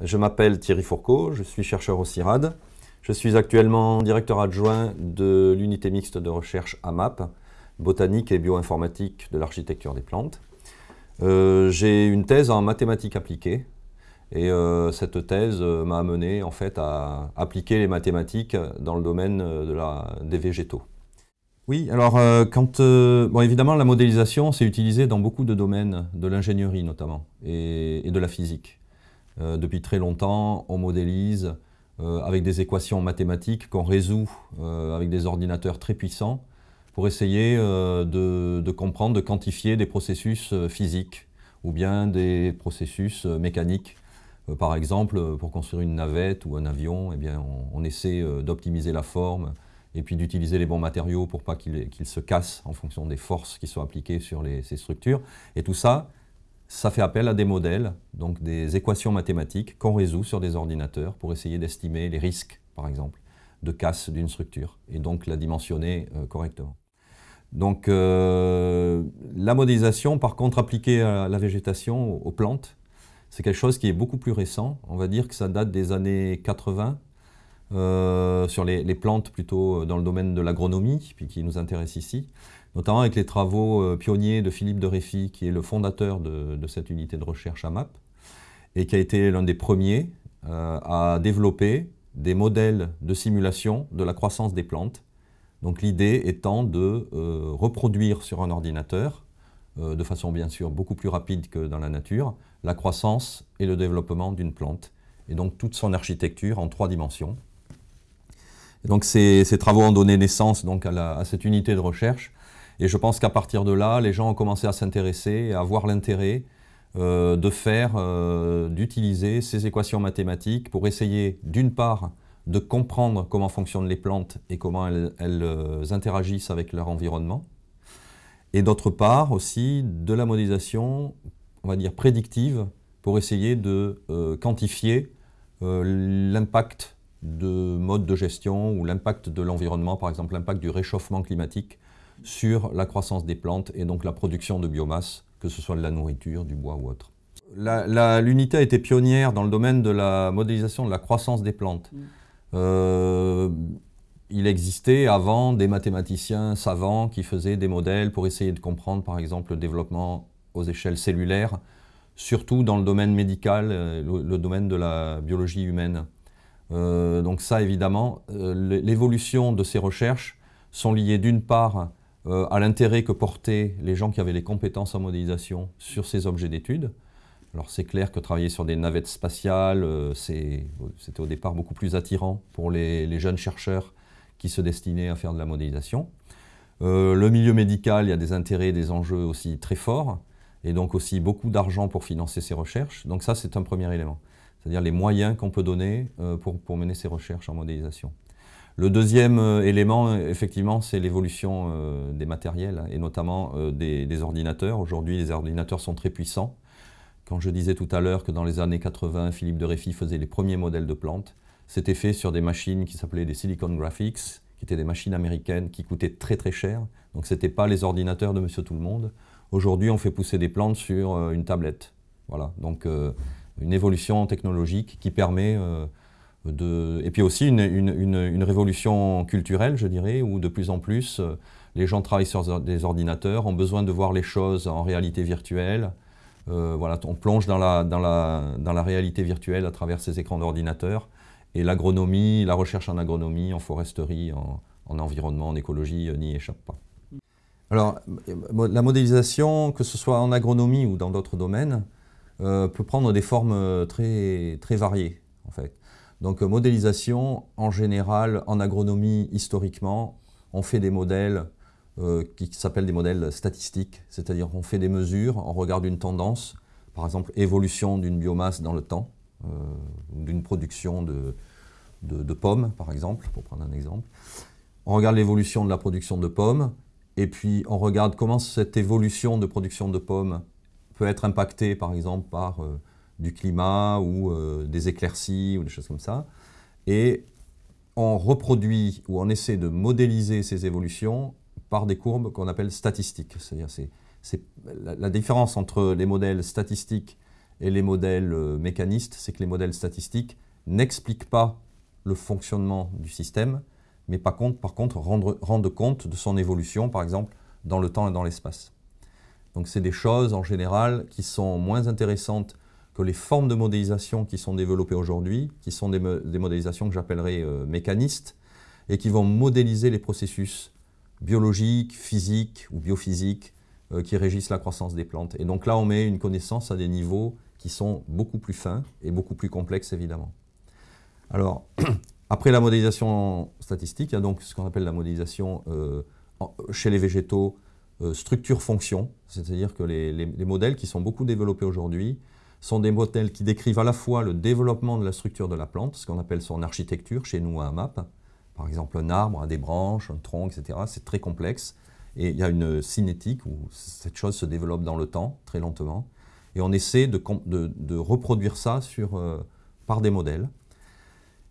Je m'appelle Thierry Fourcault, je suis chercheur au CIRAD. Je suis actuellement directeur adjoint de l'unité mixte de recherche AMAP, botanique et bioinformatique de l'architecture des plantes. Euh, j'ai une thèse en mathématiques appliquées et euh, cette thèse euh, m'a amené en fait à appliquer les mathématiques dans le domaine des végétaux. Oui, alors quand, évidemment la modélisation c'est utilisé dans beaucoup de domaines, de l'ingénierie notamment et, de la physique. Depuis très longtemps on modélise avec des équations mathématiques qu'on résout avec des ordinateurs très puissants pour essayer euh, de, comprendre, de quantifier des processus euh, physiques ou bien des processus euh, mécaniques. par exemple, pour construire une navette ou un avion, eh bien, on, essaie d'optimiser la forme et puis d'utiliser les bons matériaux pour pas qu'ils se cassent en fonction des forces qui sont appliquées sur ces structures. Et tout ça, ça fait appel à des modèles, donc des équations mathématiques qu'on résout sur des ordinateurs pour essayer d'estimer les risques, par exemple, de casse d'une structure et donc la dimensionner correctement. Donc euh, la modélisation, par contre, appliquée à la végétation, aux plantes, c'est quelque chose qui est beaucoup plus récent. On va dire que ça date des années 80, euh, sur les, plantes plutôt dans le domaine de l'agronomie, puis qui nous intéresse ici, notamment avec les travaux euh, pionniers de Philippe de Réfy, qui est le fondateur de, cette unité de recherche à MAP, et qui a été l'un des premiers à développer des modèles de simulation de la croissance des plantes donc l'idée étant de euh, reproduire sur un ordinateur, euh, de façon bien sûr beaucoup plus rapide que dans la nature, la croissance et le développement d'une plante, et donc toute son architecture en trois dimensions. donc ces, travaux ont donné naissance à, cette unité de recherche, et je pense qu'à partir de là, les gens ont commencé à s'intéresser, à voir l'intérêt euh, de faire, d'utiliser ces équations mathématiques pour essayer d'une part de comprendre comment fonctionnent les plantes et comment elles, euh, interagissent avec leur environnement. Et d'autre part aussi de la modélisation, on va dire prédictive, pour essayer de euh, quantifier euh, l'impact de modes de gestion ou l'impact de l'environnement, par exemple l'impact du réchauffement climatique sur la croissance des plantes et donc la production de biomasse, que ce soit de la nourriture, du bois ou autre. L'unité a été pionnière dans le domaine de la modélisation de la croissance des plantes. Mm. Euh, il existait avant des mathématiciens savants qui faisaient des modèles pour essayer de comprendre par exemple le développement aux échelles cellulaires, surtout dans le domaine médical, euh, le, domaine de la biologie humaine. Euh, donc ça évidemment, l'évolution de ces recherches sont liées d'une part à l'intérêt que portaient les gens qui avaient les compétences en modélisation sur ces objets d'études, alors c'est clair que travailler sur des navettes spatiales, euh, c'était au départ beaucoup plus attirant pour les, jeunes chercheurs qui se destinaient à faire de la modélisation. Euh, le milieu médical, il y a des intérêts, des enjeux aussi très forts, et donc aussi beaucoup d'argent pour financer ces recherches. Donc ça, c'est un premier élément, c'est-à-dire les moyens qu'on peut donner euh, pour, mener ces recherches en modélisation. Le deuxième élément, effectivement, c'est l'évolution des matériels, et notamment des ordinateurs. Aujourd'hui, les ordinateurs sont très puissants, quand je disais tout à l'heure que dans les années 80, Philippe de Réfy faisait les premiers modèles de plantes, c'était fait sur des machines qui s'appelaient des Silicon Graphics, qui étaient des machines américaines qui coûtaient très très cher. Donc ce n'était pas les ordinateurs de Monsieur Tout-le-Monde. Aujourd'hui, on fait pousser des plantes sur euh, une tablette. Voilà, donc euh, une évolution technologique qui permet euh, Et puis aussi une, révolution culturelle, je dirais, où de plus en plus, les gens travaillent sur des ordinateurs, ont besoin de voir les choses en réalité virtuelle, euh, voilà, on plonge dans la, réalité virtuelle à travers ces écrans d'ordinateur. Et l'agronomie, la recherche en agronomie, en foresterie, en, environnement, en écologie euh, n'y échappe pas. Alors, la modélisation, que ce soit en agronomie ou dans d'autres domaines, euh, peut prendre des formes très, très variées, en fait. Donc, modélisation, en général, en agronomie, historiquement, on fait des modèles euh, qui s'appellent des modèles statistiques, c'est-à-dire qu'on fait des mesures, on regarde une tendance, par exemple évolution d'une biomasse dans le temps, euh, d'une production de, pommes, par exemple, pour prendre un exemple. On regarde l'évolution de la production de pommes, et puis on regarde comment cette évolution de production de pommes peut être impactée, par exemple, par euh, du climat ou des éclaircies ou des choses comme ça. Et on reproduit ou on essaie de modéliser ces évolutions par des courbes qu'on appelle statistiques. C'est-à-dire c'est la, différence entre les modèles statistiques et les modèles euh, mécanistes, c'est que les modèles statistiques n'expliquent pas le fonctionnement du système, mais par contre, par contre rendent compte de son évolution, par exemple, dans le temps et dans l'espace. Donc c'est des choses en général qui sont moins intéressantes que les formes de modélisation qui sont développées aujourd'hui, qui sont des, modélisations que j'appellerais euh, mécanistes, et qui vont modéliser les processus biologiques, physiques ou biophysiques euh, qui régissent la croissance des plantes. Et donc là, on met une connaissance à des niveaux qui sont beaucoup plus fins et beaucoup plus complexes, évidemment. Alors, après la modélisation statistique, il y a donc ce qu'on appelle la modélisation euh, chez les végétaux structure-fonction, c'est-à-dire que les, modèles qui sont beaucoup développés aujourd'hui sont des modèles qui décrivent à la fois le développement de la structure de la plante, ce qu'on appelle son architecture chez nous à AMAP, par exemple un arbre a des branches, un tronc, etc. C'est très complexe et il y a une cinétique où cette chose se développe dans le temps, très lentement, et on essaie de, reproduire ça sur, euh, par des modèles.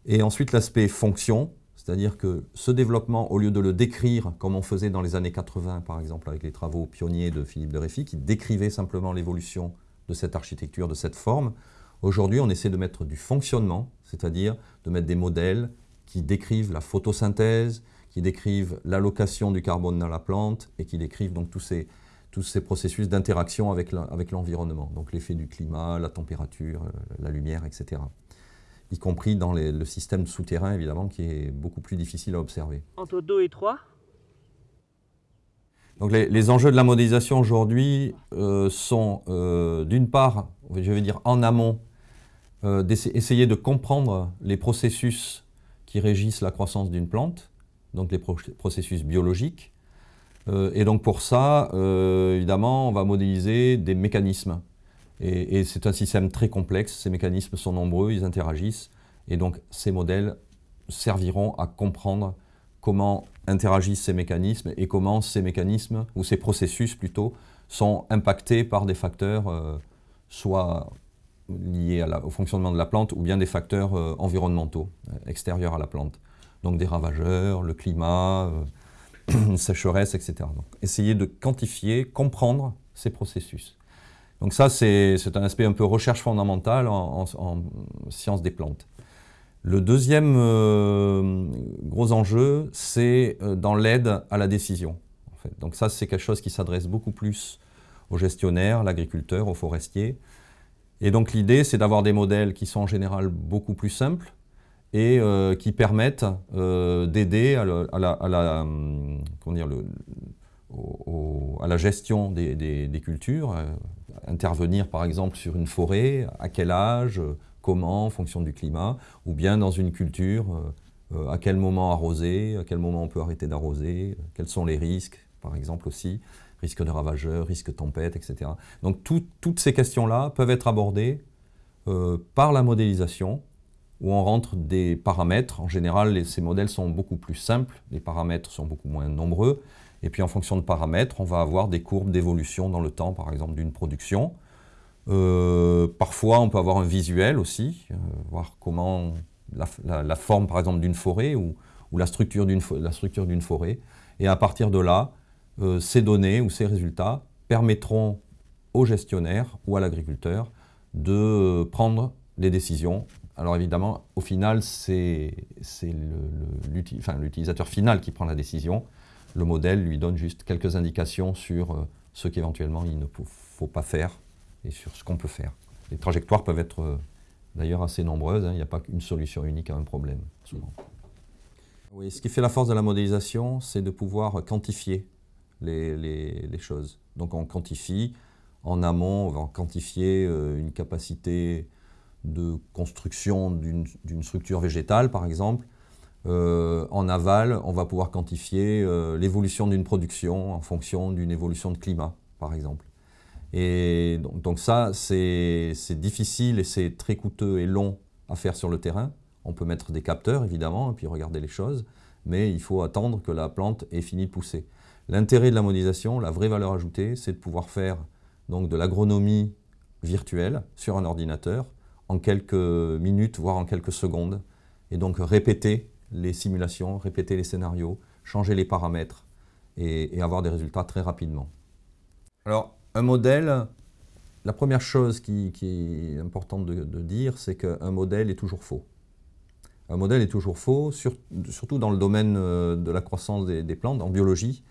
Et ensuite l'aspect fonction, c'est-à-dire que ce développement, au lieu de le décrire comme on faisait dans les années 80, par exemple, avec les travaux pionniers de Philippe de Réfy, qui décrivait simplement l'évolution de cette architecture, de cette forme, aujourd'hui on essaie de mettre du fonctionnement, c'est-à-dire de mettre des modèles qui décrivent la photosynthèse, qui décrivent l'allocation du carbone dans la plante et qui décrivent donc tous ces, tous ces processus d'interaction avec l'environnement, donc l'effet du climat, la température, la lumière, etc y compris dans le système souterrain, évidemment, qui est beaucoup plus difficile à observer. Entre 2 et 3 les, enjeux de la modélisation aujourd'hui euh, sont, euh, d'une part, je vais dire en amont, euh, d'essayer de comprendre les processus qui régissent la croissance d'une plante, donc les processus biologiques. et donc pour ça, évidemment, on va modéliser des mécanismes. Et, c'est un système très complexe, ces mécanismes sont nombreux, ils interagissent, et donc ces modèles serviront à comprendre comment interagissent ces mécanismes et comment ces mécanismes, ou ces processus plutôt, sont impactés par des facteurs euh, soit liés au fonctionnement de la plante ou bien des facteurs euh, environnementaux, euh, extérieurs à la plante. Donc des ravageurs, le climat, une sécheresse, etc. Donc essayer de quantifier, comprendre ces processus. Donc ça, c'est un aspect un peu recherche fondamentale en, sciences des plantes. Le deuxième euh, gros enjeu, c'est euh, dans l'aide à la décision. Donc ça, c'est quelque chose qui s'adresse beaucoup plus aux gestionnaires, l'agriculteur, aux forestiers. Et donc l'idée, c'est d'avoir des modèles qui sont en général beaucoup plus simples et euh, qui permettent d'aider à, la, gestion des, cultures, intervenir par exemple sur une forêt, à quel âge, comment, en fonction du climat, ou bien dans une culture, euh, à quel moment arroser, à quel moment on peut arrêter d'arroser, quels sont les risques, par exemple aussi, risque de ravageurs, risque de tempête, etc. Donc toutes ces questions-là peuvent être abordées euh, par la modélisation, où on rentre des paramètres. En général, ces modèles sont beaucoup plus simples, les paramètres sont beaucoup moins nombreux, et puis en fonction de paramètres, on va avoir des courbes d'évolution dans le temps, par exemple, d'une production. Euh, parfois, on peut avoir un visuel aussi, euh, voir comment la, forme, par exemple, d'une forêt ou, la structure d'une forêt. Et à partir de là, euh, ces données ou ces résultats permettront au gestionnaire ou à l'agriculteur de prendre les décisions. Alors évidemment, au final, c'est l'utilisateur final qui prend la décision, le modèle lui donne juste quelques indications sur ce qu'éventuellement il ne faut pas faire et sur ce qu'on peut faire. Les trajectoires peuvent être euh, d'ailleurs assez nombreuses, hein. il n'y a pas qu'une solution unique à un problème, souvent. Oui, ce qui fait la force de la modélisation, c'est de pouvoir quantifier les, choses. Donc on quantifie, en amont, on va quantifier euh, une capacité de construction d'une structure végétale, par exemple, euh, en aval, on va pouvoir quantifier l'évolution d'une production en fonction d'une évolution de climat, par exemple. Et donc, ça, c'est difficile et c'est très coûteux et long à faire sur le terrain. On peut mettre des capteurs, évidemment, et puis regarder les choses, mais il faut attendre que la plante ait fini de pousser. L'intérêt de la modélisation, la vraie valeur ajoutée, c'est de pouvoir faire donc, de l'agronomie virtuelle sur un ordinateur en quelques minutes, voire en quelques secondes, et donc répéter les simulations, répéter les scénarios, changer les paramètres et, avoir des résultats très rapidement. Alors, un modèle, la première chose qui, est importante de, dire, c'est qu'un modèle est toujours faux. Un modèle est toujours faux, surtout dans le domaine euh, de la croissance des, plantes, en biologie,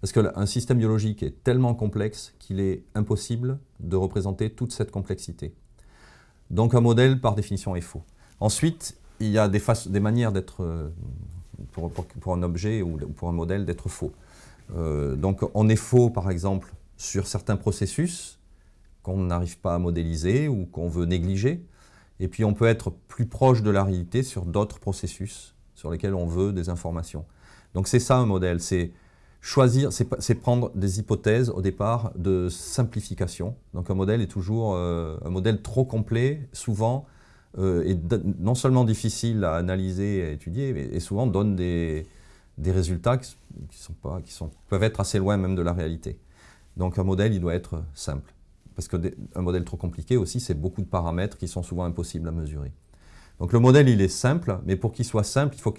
parce qu'un système biologique est tellement complexe qu'il est impossible de représenter toute cette complexité. Donc un modèle, par définition, est faux. Ensuite, il y a des, des manières d'être, euh, pour, un objet ou pour un modèle, d'être faux. Euh, donc on est faux, par exemple, sur certains processus qu'on n'arrive pas à modéliser ou qu'on veut négliger. Et puis on peut être plus proche de la réalité sur d'autres processus sur lesquels on veut des informations. Donc c'est ça un modèle, c'est choisir, c'est prendre des hypothèses au départ de simplification. Donc un modèle est toujours euh, un modèle trop complet, souvent, euh, est non seulement difficile à analyser et à étudier, mais souvent donne des, des résultats qui, sont pas, qui sont, peuvent être assez loin même de la réalité. Donc un modèle, il doit être simple. Parce qu'un modèle trop compliqué aussi, c'est beaucoup de paramètres qui sont souvent impossibles à mesurer. Donc le modèle, il est simple, mais pour qu'il soit simple, il, faut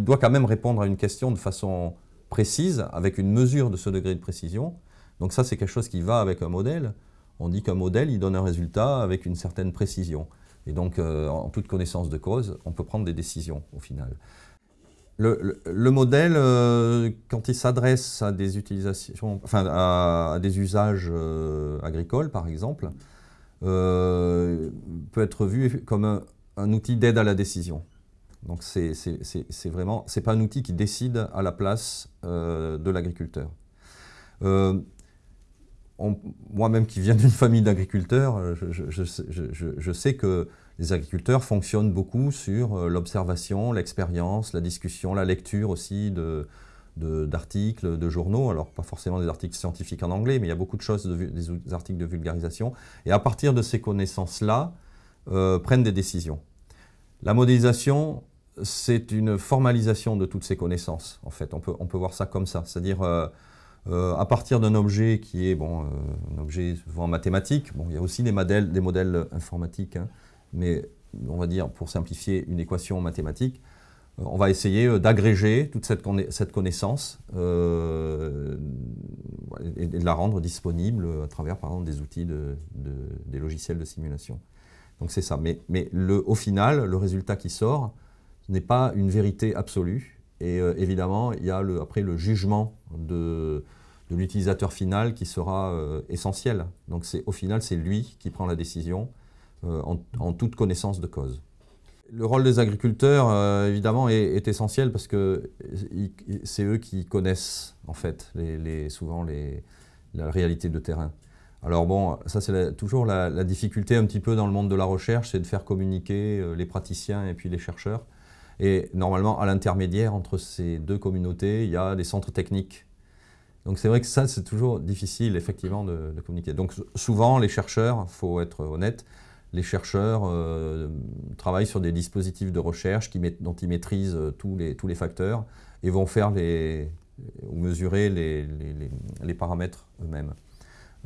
doit quand même répondre à une question de façon précise, avec une mesure de ce degré de précision. Donc ça, c'est quelque chose qui va avec un modèle. On dit qu'un modèle, il donne un résultat avec une certaine précision. Et donc, euh, en toute connaissance de cause, on peut prendre des décisions au final. Le, modèle, euh, quand il s'adresse à des utilisations, enfin à, des usages euh, agricoles par exemple, peut être vu comme un, un outil d'aide à la décision. Donc c'est vraiment, c'est pas un outil qui décide à la place de l'agriculteur. Moi-même qui viens d'une famille d'agriculteurs, je, je, sais que les agriculteurs fonctionnent beaucoup sur euh, l'observation, l'expérience, la discussion, la lecture aussi d'articles, de, journaux, alors pas forcément des articles scientifiques en anglais, mais il y a beaucoup de choses, des articles de vulgarisation, et à partir de ces connaissances-là, euh, prennent des décisions. La modélisation, c'est une formalisation de toutes ces connaissances, en fait, on peut, on peut voir ça comme ça, c'est-à-dire euh, à partir d'un objet qui est bon, un objet souvent mathématique, bon, il y a aussi des modèles, informatiques, hein, mais on va dire, pour simplifier une équation mathématique, euh, on va essayer euh, d'agréger toute cette, connaissance euh, et de la rendre disponible à travers, des outils, des logiciels de simulation. Donc c'est ça. Mais, au final, le résultat qui sort n'est pas une vérité absolue. Et évidemment, il y a après le jugement de, l'utilisateur final qui sera essentiel. Donc au final, c'est lui qui prend la décision euh, en, toute connaissance de cause. Le rôle des agriculteurs, euh, évidemment, est, essentiel parce que c'est eux qui connaissent, en fait, souvent la réalité de terrain. Alors bon, ça c'est toujours la, difficulté un petit peu dans le monde de la recherche, c'est de faire communiquer euh, les praticiens et puis les chercheurs. Et normalement, à l'intermédiaire entre ces deux communautés, il y a des centres techniques. Donc c'est vrai que ça, c'est toujours difficile, effectivement, de, communiquer. Donc souvent, les chercheurs, il faut être honnête, les chercheurs euh, travaillent sur des dispositifs de recherche qui, dont ils maîtrisent euh, tous les, tous les facteurs et vont faire les, ou mesurer les, les, paramètres eux-mêmes.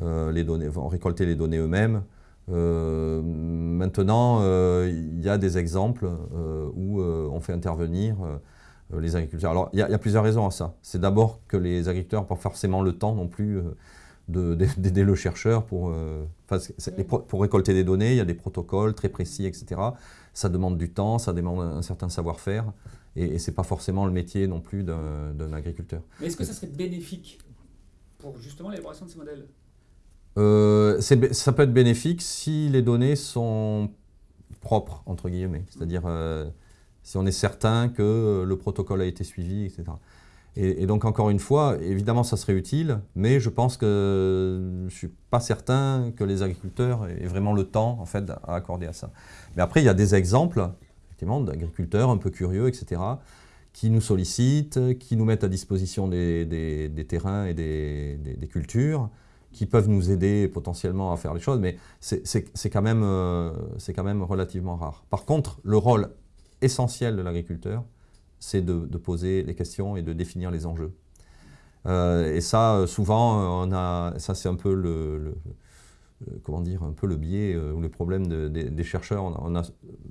Euh, les vont récolter les données eux-mêmes. Maintenant, il y a des exemples où on fait intervenir les agriculteurs. Alors, il y, a plusieurs raisons à ça. C'est d'abord que les agriculteurs n'ont pas forcément le temps non plus d'aider le chercheur pour, euh, pour récolter des données, il y a des protocoles très précis, etc. Ça demande du temps, ça demande un certain savoir-faire, et, et ce n'est pas forcément le métier non plus d'un agriculteur. Mais est-ce que ça serait bénéfique pour justement l'élaboration de ces modèles? Euh, Ça peut être bénéfique si les données sont propres, entre guillemets, c'est-à-dire euh, si on est certain que le protocole a été suivi, etc. Et, donc, encore une fois, évidemment, ça serait utile, mais je pense que je ne suis pas certain que les agriculteurs aient vraiment le temps, en fait, à accorder à ça. Mais après, il y a des exemples, effectivement, d'agriculteurs un peu curieux, etc., qui nous sollicitent, qui nous mettent à disposition des, terrains et des, cultures, qui peuvent nous aider potentiellement à faire les choses, mais c'est quand, même, euh, quand même relativement rare. Par contre, le rôle essentiel de l'agriculteur, c'est de, poser les questions et de définir les enjeux. Euh, et ça, souvent, on a, ça c'est un peu le, comment dire, un peu le biais euh, ou le problème des chercheurs. On a,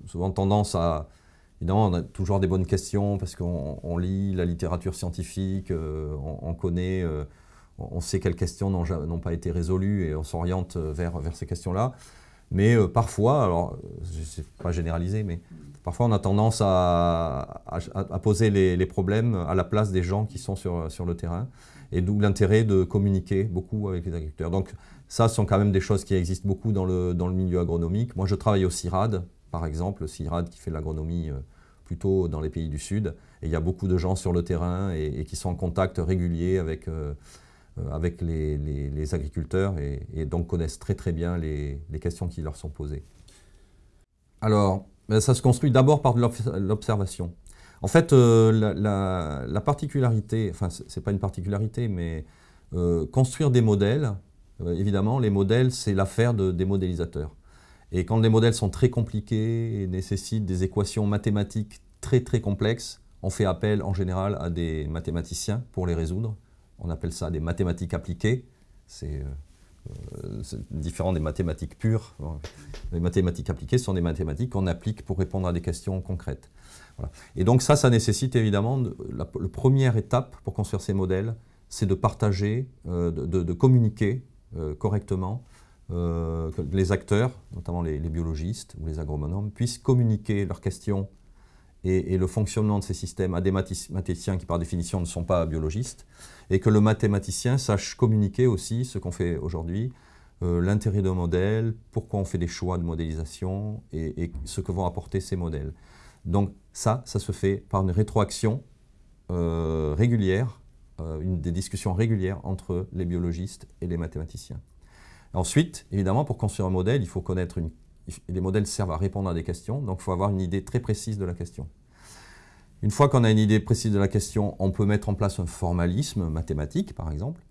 souvent tendance à, évidemment, on a toujours des bonnes questions parce qu'on lit la littérature scientifique, euh, on, connaît, on sait quelles questions n'ont pas été résolues et on s'oriente vers, vers ces questions-là. Mais parfois, alors ne pas généraliser, mais parfois on a tendance à, poser les, problèmes à la place des gens qui sont sur, le terrain. Et d'où l'intérêt de communiquer beaucoup avec les agriculteurs. Donc ça, ce sont quand même des choses qui existent beaucoup dans le, milieu agronomique. Moi, je travaille au CIRAD, par exemple, le CIRAD qui fait l'agronomie plutôt dans les pays du Sud. Et il y a beaucoup de gens sur le terrain et, qui sont en contact régulier avec, euh, euh, avec les, agriculteurs et, donc connaissent très très bien les, questions qui leur sont posées. Alors, ben, ça se construit d'abord par l'observation. En fait, euh, la, la, particularité, enfin ce n'est pas une particularité, mais construire des modèles, évidemment, les modèles, c'est l'affaire de, des modélisateurs. Et quand les modèles sont très compliqués et nécessitent des équations mathématiques très très complexes, on fait appel en général à des mathématiciens pour les résoudre. On appelle ça des mathématiques appliquées. C'est euh, différent des mathématiques pures. Les mathématiques appliquées sont des mathématiques qu'on applique pour répondre à des questions concrètes. Et donc ça, ça nécessite évidemment, la, première étape pour construire ces modèles, c'est de partager, euh, de, communiquer euh, correctement euh, que les acteurs, notamment les, biologistes ou les agronomes, puissent communiquer leurs questions et, le fonctionnement de ces systèmes à des mathématiciens qui par définition ne sont pas biologistes, et que le mathématicien sache communiquer aussi ce qu'on fait aujourd'hui, euh, l'intérêt d'un modèle, pourquoi on fait des choix de modélisation et, ce que vont apporter ces modèles. Donc ça, ça se fait par une rétroaction euh, régulière, une, des discussions régulières entre les biologistes et les mathématiciens. Ensuite, évidemment, pour construire un modèle, il faut connaître une... Les modèles servent à répondre à des questions, donc il faut avoir une idée très précise de la question. Une fois qu'on a une idée précise de la question, on peut mettre en place un formalisme mathématique, par exemple.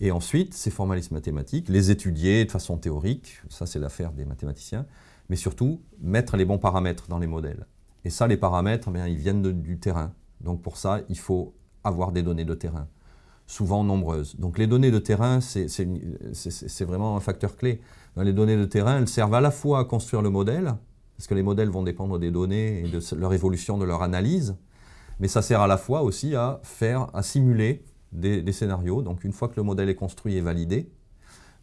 Et ensuite, ces formalismes mathématiques, les étudier de façon théorique, ça c'est l'affaire des mathématiciens, mais surtout mettre les bons paramètres dans les modèles. Et ça, les paramètres, eh bien, ils viennent du terrain. Donc pour ça, il faut avoir des données de terrain souvent nombreuses. Donc les données de terrain, c'est vraiment un facteur clé. Les données de terrain, elles servent à la fois à construire le modèle, parce que les modèles vont dépendre des données et de leur évolution, de leur analyse, mais ça sert à la fois aussi à faire, à simuler des, scénarios. Donc une fois que le modèle est construit et validé,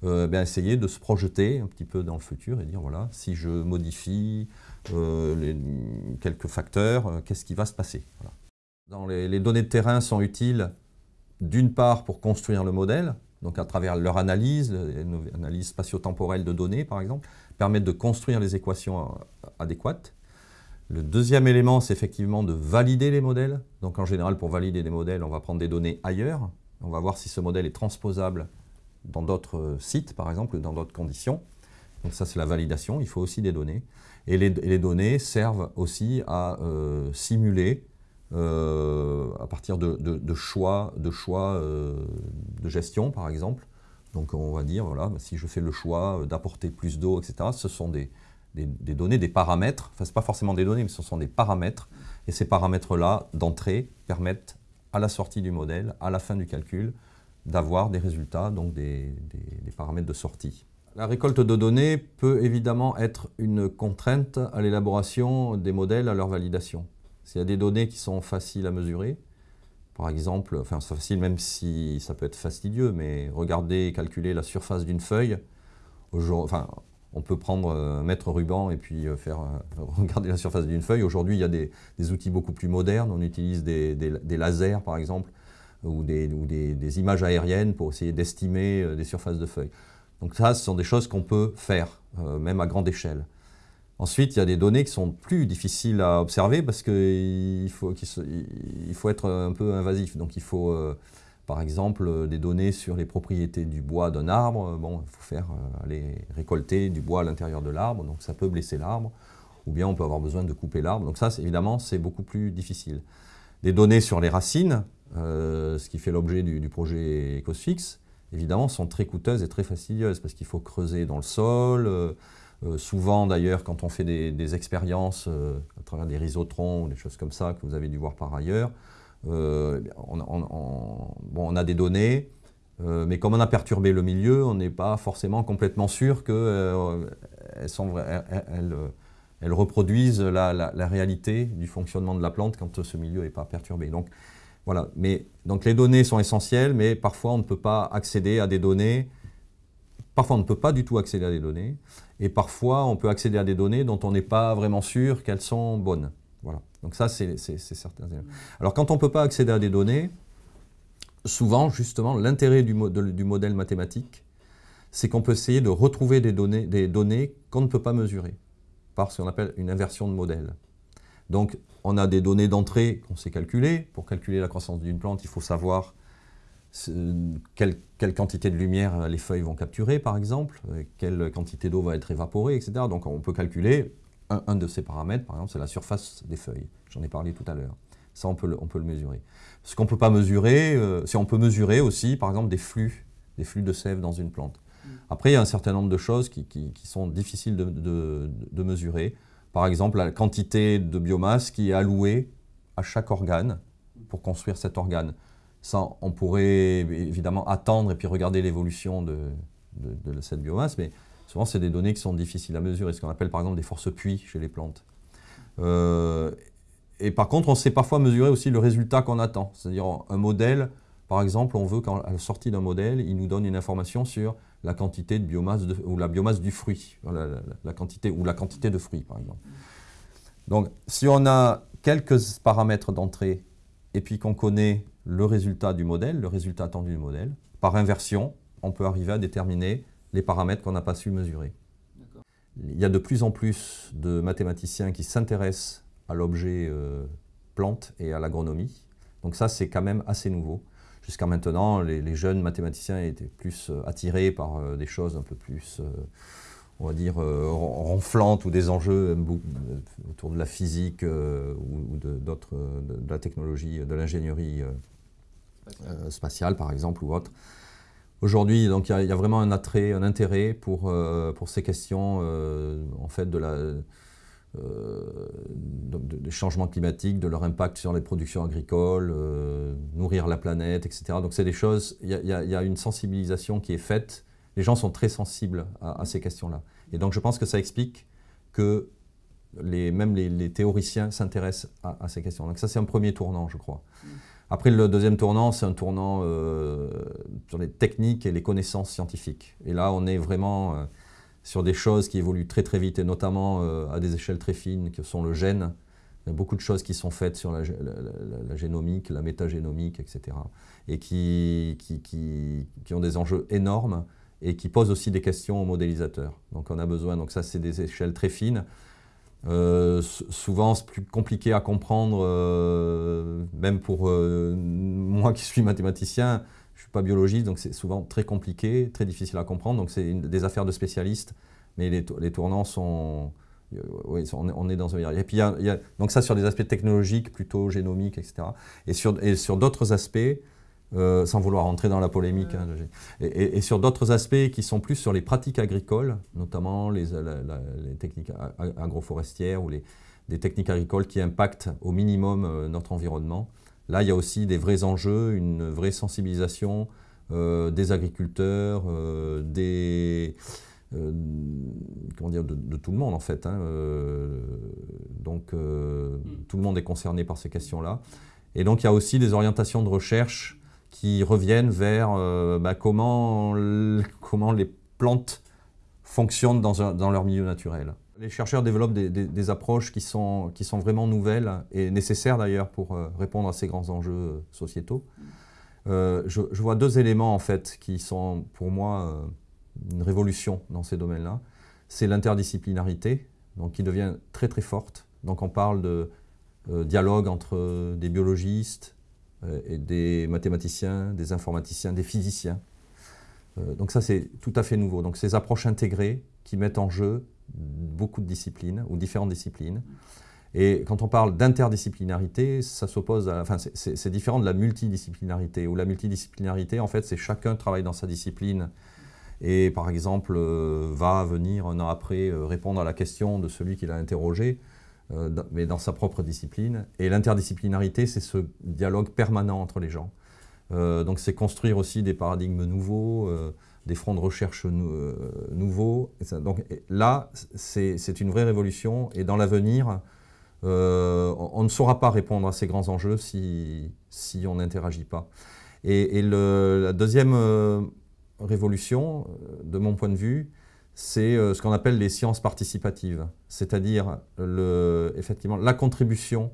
euh, bien essayer de se projeter un petit peu dans le futur et dire voilà, si je modifie euh, quelques facteurs, euh, qu'est-ce qui va se passer? Dans les données de terrain sont utiles d'une part pour construire le modèle, donc à travers leur analyse, analyse spatio-temporelle de données par exemple, permettent de construire les équations euh, adéquates. Le deuxième élément, c'est effectivement de valider les modèles. Donc en général, pour valider des modèles, on va prendre des données ailleurs. On va voir si ce modèle est transposable dans d'autres euh, sites, par exemple, dans d'autres conditions. Donc ça, c'est la validation. Il faut aussi des données. Et les, données servent aussi à euh, simuler à partir de, choix, de, choix euh, de gestion, par exemple. Donc on va dire, voilà, si je fais le choix d'apporter plus d'eau, etc., ce sont des, données, des paramètres, enfin ce pas forcément des données, mais ce sont des paramètres, et ces paramètres-là, d'entrée, permettent à la sortie du modèle, à la fin du calcul, d'avoir des résultats, donc des, paramètres de sortie. La récolte de données peut évidemment être une contrainte à l'élaboration des modèles à leur validation. S'il y a des données qui sont faciles à mesurer, par exemple, enfin c'est facile même si ça peut être fastidieux, mais regarder et calculer la surface d'une feuille, enfin, on peut prendre un mètre ruban et puis euh, faire euh, regarder la surface d'une feuille. Aujourd'hui, il y a des, outils beaucoup plus modernes. On utilise des, lasers, par exemple, ou, des, images aériennes pour essayer d'estimer euh, des surfaces de feuilles. Donc ça, ce sont des choses qu'on peut faire, même à grande échelle. Ensuite, il y a des données qui sont plus difficiles à observer parce qu'il faut, être un peu invasif. Donc il faut, euh, par exemple, des données sur les propriétés du bois d'un arbre. Bon, il faut faire euh, aller récolter du bois à l'intérieur de l'arbre, donc ça peut blesser l'arbre. Ou bien on peut avoir besoin de couper l'arbre. Donc ça, évidemment, c'est beaucoup plus difficile. Des données sur les racines, euh, ce qui fait l'objet du, du, projet EcosFix, évidemment, sont très coûteuses et très fastidieuses parce qu'il faut creuser dans le sol, euh, souvent d'ailleurs quand on fait des, expériences euh, à travers des rhizotrons ou des choses comme ça que vous avez dû voir par ailleurs, euh, on, a des données, mais comme on a perturbé le milieu, on n'est pas forcément complètement sûr qu'elles elles, reproduisent la, réalité du fonctionnement de la plante quand ce milieu n'est pas perturbé. Donc Voilà, mais donc les données sont essentielles, mais parfois on ne peut pas accéder à des données, parfois on ne peut pas du tout accéder à des données, et parfois on peut accéder à des données dont on n'est pas vraiment sûr qu'elles sont bonnes. Voilà, donc ça c'est certain. Alors quand on ne peut pas accéder à des données, souvent justement l'intérêt du, du modèle mathématique, c'est qu'on peut essayer de retrouver des données, des données qu'on ne peut pas mesurer, par ce qu'on appelle une inversion de modèle. Donc, on a des données d'entrée qu'on sait calculer. Pour calculer la croissance d'une plante, il faut savoir quelle, quantité de lumière les feuilles vont capturer, par exemple, euh, quelle quantité d'eau va être évaporée, etc. Donc, on peut calculer un, de ces paramètres, par exemple, c'est la surface des feuilles. J'en ai parlé tout à l'heure. Ça, on peut le, on peut le mesurer. Ce qu'on ne peut pas mesurer, euh, c'est on peut mesurer aussi, par exemple, des flux, des flux de sève dans une plante. Après, il y a un certain nombre de choses qui, sont difficiles de, mesurer. Par exemple, la quantité de biomasse qui est allouée à chaque organe pour construire cet organe. Ça, on pourrait évidemment attendre et puis regarder l'évolution de, cette biomasse, mais souvent, c'est des données qui sont difficiles à mesurer, ce qu'on appelle par exemple des forces puits chez les plantes. Euh, et par contre, on sait parfois mesurer aussi le résultat qu'on attend. C'est-à-dire un modèle, par exemple, on veut qu'à la sortie d'un modèle, il nous donne une information sur la quantité de biomasse ou la biomasse du fruit, la, quantité ou la quantité de fruits par exemple. Donc si on a quelques paramètres d'entrée et puis qu'on connaît le résultat du modèle, le résultat attendu du modèle, par inversion, on peut arriver à déterminer les paramètres qu'on n'a pas su mesurer. Il y a de plus en plus de mathématiciens qui s'intéressent à l'objet euh, plante et à l'agronomie. Donc ça, c'est quand même assez nouveau. Jusqu'à maintenant, les, jeunes mathématiciens étaient plus euh, attirés par euh, des choses un peu plus, euh, on va dire, ronflantes ou des enjeux autour de la physique ou, de, d'autres, de, la technologie, de l'ingénierie spatiale par exemple ou autre. Aujourd'hui, il y, a vraiment un attrait, un intérêt pour, pour ces questions en fait de la euh, des changements climatiques, de leur impact sur les productions agricoles, euh, nourrir la planète, etc. Donc c'est des choses, il y, a une sensibilisation qui est faite, les gens sont très sensibles à, ces questions-là. Et donc je pense que ça explique que les, même les, théoriciens s'intéressent à, ces questions. Donc ça c'est un premier tournant, je crois. Mm. Après, le deuxième tournant, c'est un tournant euh, sur les techniques et les connaissances scientifiques. Et là, on est vraiment sur des choses qui évoluent très très vite et notamment euh, à des échelles très fines que sont le gène. Il y a beaucoup de choses qui sont faites sur la, génomique, la métagénomique, etc. et qui, qui, ont des enjeux énormes et qui posent aussi des questions aux modélisateurs. Donc on a besoin, donc ça c'est des échelles très fines. Euh, souvent c'est plus compliqué à comprendre, euh, même pour moi qui suis mathématicien, je ne suis pas biologiste, donc c'est souvent très compliqué, très difficile à comprendre. Donc c'est des affaires de spécialistes, mais les, tournants sont... Euh, oui, on est dans un Et puis il y, a, donc ça sur des aspects technologiques, plutôt génomiques, etc. Et sur d'autres aspects, euh, sans vouloir rentrer dans la polémique, hein, et, sur d'autres aspects qui sont plus sur les pratiques agricoles, notamment les, les techniques agroforestières ou les, des techniques agricoles qui impactent au minimum euh, notre environnement. Là, il y a aussi des vrais enjeux, une vraie sensibilisation euh, des agriculteurs, des, comment dire, de, tout le monde en fait. Hein, donc mm. tout le monde est concerné par ces questions-là. Et donc il y a aussi des orientations de recherche qui reviennent vers bah, comment, comment les plantes fonctionnent dans, leur milieu naturel. Les chercheurs développent des, approches qui sont, qui sont vraiment nouvelles et nécessaires d'ailleurs pour euh, répondre à ces grands enjeux euh, sociétaux. Euh, je, vois deux éléments en fait qui sont pour moi une révolution dans ces domaines-là. C'est l'interdisciplinarité, donc qui devient très très forte. Donc on parle de dialogue entre des biologistes et des mathématiciens, des informaticiens, des physiciens. donc ça c'est tout à fait nouveau. Donc ces approches intégrées qui mettent en jeu beaucoup de disciplines ou différentes disciplines. Et quand on parle d'interdisciplinarité, ça s'oppose à, enfin, c'est différent de la multidisciplinarité, où la multidisciplinarité, en fait, c'est chacun travaille dans sa discipline et, par exemple, euh, va venir un an après euh, répondre à la question de celui qui l'a interrogé, euh, mais dans sa propre discipline. Et l'interdisciplinarité, c'est ce dialogue permanent entre les gens. donc, c'est construire aussi des paradigmes nouveaux des fronts de recherche euh, nouveaux. Donc là, c'est une vraie révolution et dans l'avenir, on ne saura pas répondre à ces grands enjeux si on n'interagit pas. Et, la deuxième révolution, de mon point de vue, c'est ce qu'on appelle les sciences participatives, c'est-à-dire effectivement la contribution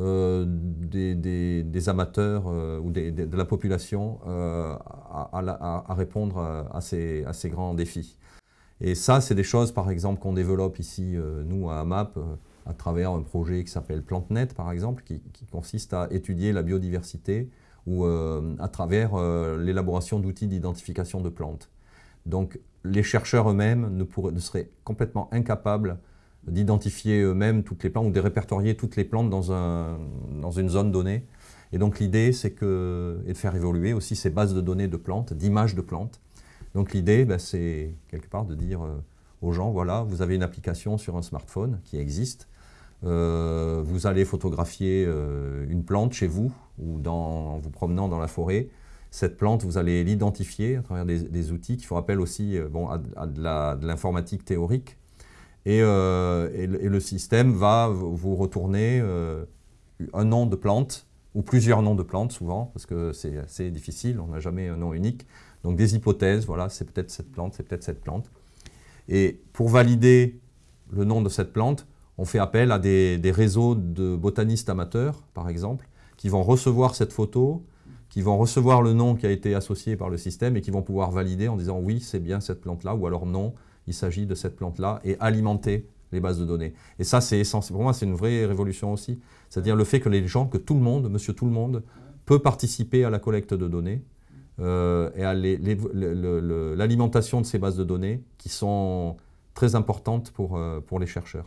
euh, des, amateurs euh, ou de la population euh, à, répondre à ces, grands défis. Et ça, c'est des choses, par exemple, qu'on développe ici, nous, à AMAP, à travers un projet qui s'appelle PlanteNet, par exemple, qui, consiste à étudier la biodiversité ou à travers l'élaboration d'outils d'identification de plantes. Donc, les chercheurs eux-mêmes ne, seraient complètement incapables d'identifier eux-mêmes toutes les plantes ou de répertorier toutes les plantes dans, un, dans une zone donnée. Et donc l'idée, c'est de faire évoluer aussi ces bases de données de plantes, d'images de plantes. Donc l'idée, ben, c'est quelque part de dire euh, aux gens, voilà, vous avez une application sur un smartphone qui existe, euh, vous allez photographier euh, une plante chez vous ou en vous promenant dans la forêt. Cette plante, vous allez l'identifier à travers des, outils qui font appel aussi bon, à, à de l'informatique théorique, euh, et, le, système va vous retourner euh, un nom de plante, ou plusieurs noms de plantes souvent, parce que c'est assez difficile, on n'a jamais un nom unique. Donc des hypothèses, voilà, c'est peut-être cette plante, c'est peut-être cette plante. Et pour valider le nom de cette plante, on fait appel à des, réseaux de botanistes amateurs, par exemple, qui vont recevoir cette photo, qui vont recevoir le nom qui a été associé par le système et qui vont pouvoir valider en disant oui, c'est bien cette plante-là, ou alors non, il s'agit de cette plante-là et alimenter les bases de données. Et ça, c'est essentiel. Pour moi, c'est une vraie révolution aussi. C'est-à-dire le fait que les gens, que tout le monde, monsieur tout le monde, peut participer à la collecte de données euh, et à l'alimentation de ces bases de données qui sont très importantes pour, euh, pour les chercheurs.